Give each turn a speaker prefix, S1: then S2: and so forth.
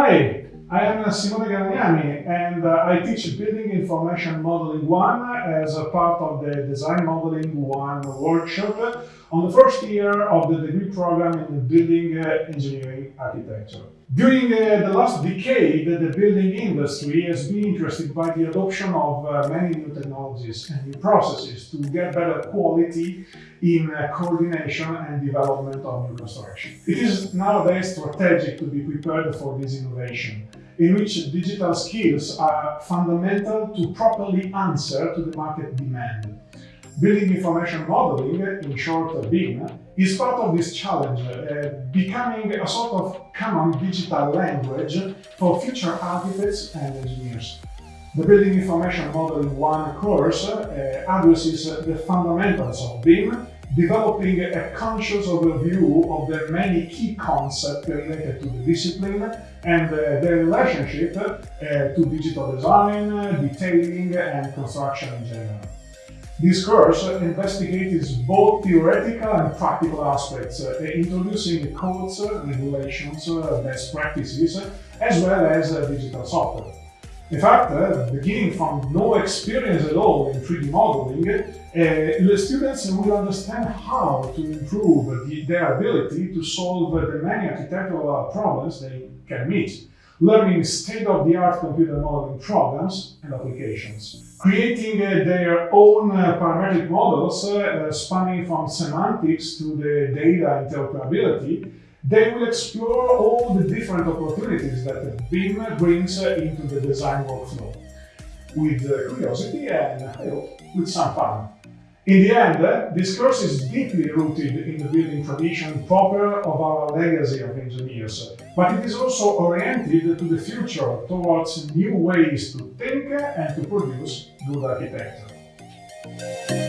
S1: Hi, I am Simone Garagnani and uh, I teach Building Information Modeling 1 as a part of the Design Modeling 1 workshop on the first year of the degree program in Building uh, Engineering Architecture. During uh, the last decade, the building industry has been interested by the adoption of uh, many new technologies and new processes to get better quality in coordination and development of new construction. It is nowadays strategic to be prepared for this innovation, in which digital skills are fundamental to properly answer to the market demand. Building Information Modeling, in short BIM, is part of this challenge, uh, becoming a sort of common digital language for future architects and engineers. The Building Information Modeling 1 course uh, addresses the fundamentals of BIM, developing a conscious overview of the many key concepts related to the discipline and uh, their relationship uh, to digital design, detailing and construction in general. This course investigates both theoretical and practical aspects, uh, introducing codes, regulations, uh, best practices, as well as uh, digital software. In fact, uh, beginning from no experience at all in 3D modeling, uh, the students will understand how to improve the, their ability to solve the many architectural problems they can meet learning state-of-the-art computer modeling programs and applications, creating uh, their own uh, parametric models uh, spanning from semantics to the data interoperability, they will explore all the different opportunities that BIM brings into the design workflow, with curiosity and, with some fun. In the end, eh, this course is deeply rooted in the building tradition proper of our legacy of engineers, but it is also oriented to the future towards new ways to think and to produce good architecture.